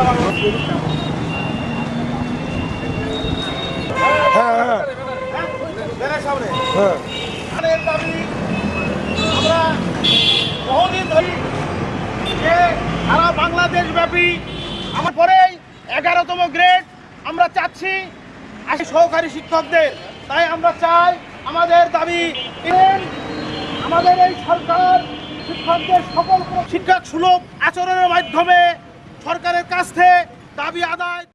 আমরা বহুদিন ধরে যে আমার পরেই এগারোতম গ্রেড আমরা চাচ্ছি সহকারী শিক্ষকদের তাই আমরা চাই আমাদের দাবি আমাদের এই সরকার শিক্ষকদের সকল শিক্ষক সুলভ আচরণের মাধ্যমে সরকারের কাছ থেকে দাবি আদায়